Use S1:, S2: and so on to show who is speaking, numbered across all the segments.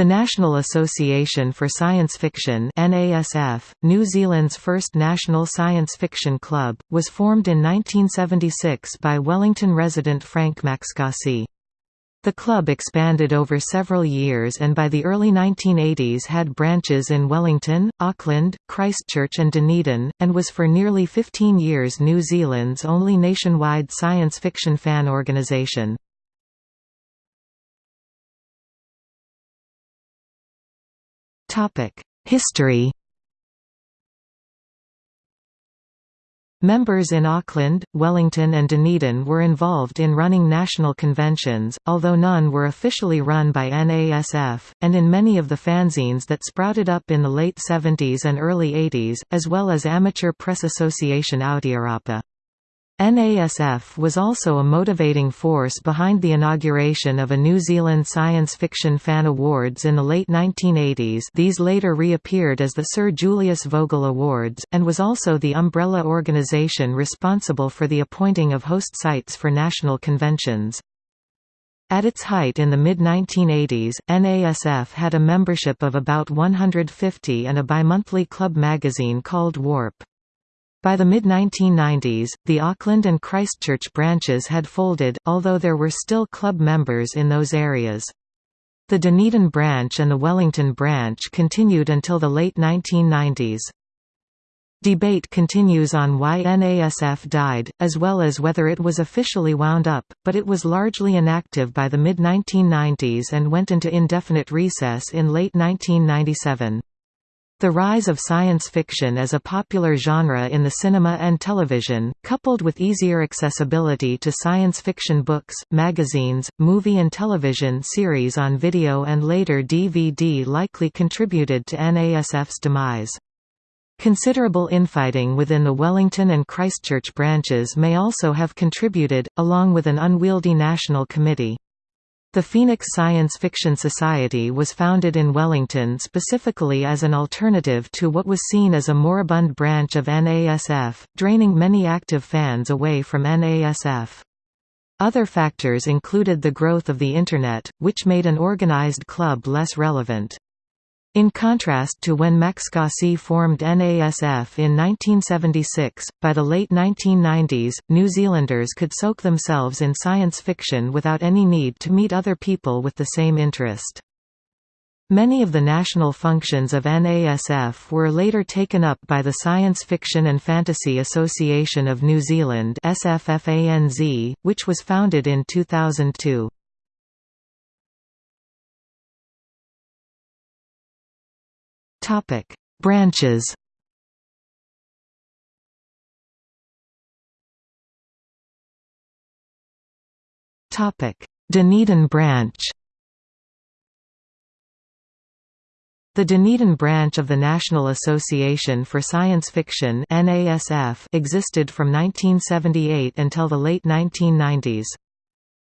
S1: The National Association for Science Fiction NASF, New Zealand's first national science fiction club, was formed in 1976 by Wellington resident Frank Macskasy. The club expanded over several years and by the early 1980s had branches in Wellington, Auckland, Christchurch and Dunedin, and was for nearly 15 years New Zealand's only nationwide science fiction fan organisation. History Members in Auckland, Wellington and Dunedin were involved in running national conventions, although none were officially run by NASF, and in many of the fanzines that sprouted up in the late 70s and early 80s, as well as Amateur Press Association Aotearapa. NASF was also a motivating force behind the inauguration of a New Zealand Science Fiction Fan Awards in the late 1980s these later reappeared as the Sir Julius Vogel Awards, and was also the umbrella organisation responsible for the appointing of host sites for national conventions. At its height in the mid-1980s, NASF had a membership of about 150 and a bimonthly club magazine called Warp. By the mid-1990s, the Auckland and Christchurch branches had folded, although there were still club members in those areas. The Dunedin branch and the Wellington branch continued until the late 1990s. Debate continues on why NASF died, as well as whether it was officially wound up, but it was largely inactive by the mid-1990s and went into indefinite recess in late 1997. The rise of science fiction as a popular genre in the cinema and television, coupled with easier accessibility to science fiction books, magazines, movie and television series on video and later DVD likely contributed to NASF's demise. Considerable infighting within the Wellington and Christchurch branches may also have contributed, along with an unwieldy national committee. The Phoenix Science Fiction Society was founded in Wellington specifically as an alternative to what was seen as a moribund branch of NASF, draining many active fans away from NASF. Other factors included the growth of the Internet, which made an organized club less relevant. In contrast to when Macskasy formed NASF in 1976, by the late 1990s, New Zealanders could soak themselves in science fiction without any need to meet other people with the same interest. Many of the national functions of NASF were later taken up by the Science Fiction and Fantasy Association of New Zealand which was founded in 2002. Topic: Branches. Topic: Dunedin branch. The Dunedin branch of the National Association for Science Fiction (NASF) existed from 1978 until the late 1990s.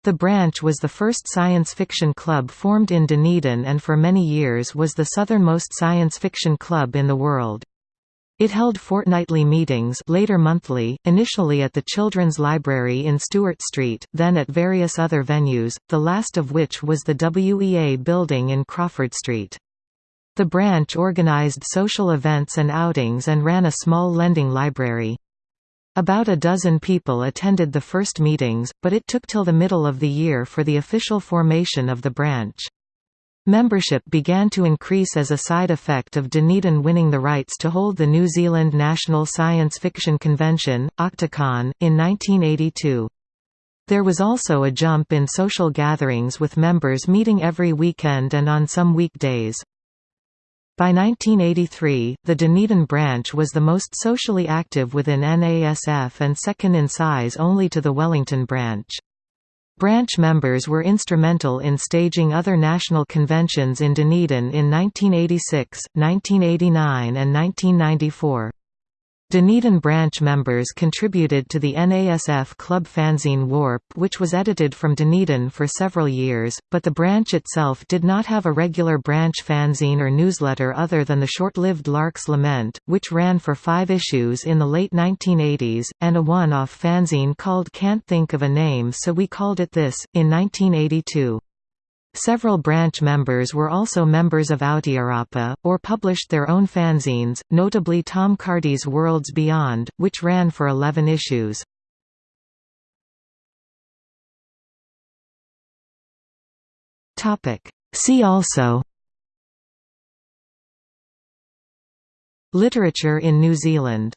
S1: The branch was the first science fiction club formed in Dunedin and for many years was the southernmost science fiction club in the world. It held fortnightly meetings later monthly, initially at the Children's Library in Stewart Street, then at various other venues, the last of which was the WEA building in Crawford Street. The branch organized social events and outings and ran a small lending library. About a dozen people attended the first meetings, but it took till the middle of the year for the official formation of the branch. Membership began to increase as a side effect of Dunedin winning the rights to hold the New Zealand National Science Fiction Convention, Octocon, in 1982. There was also a jump in social gatherings with members meeting every weekend and on some weekdays. By 1983, the Dunedin branch was the most socially active within NASF and second in size only to the Wellington branch. Branch members were instrumental in staging other national conventions in Dunedin in 1986, 1989 and 1994. Dunedin branch members contributed to the NASF club fanzine Warp which was edited from Dunedin for several years, but the branch itself did not have a regular branch fanzine or newsletter other than the short-lived Lark's Lament, which ran for five issues in the late 1980s, and a one-off fanzine called Can't Think of a Name so we called it this, in 1982. Several branch members were also members of Aotearapa, or published their own fanzines, notably Tom Carty's Worlds Beyond, which ran for 11 issues. See also Literature in New Zealand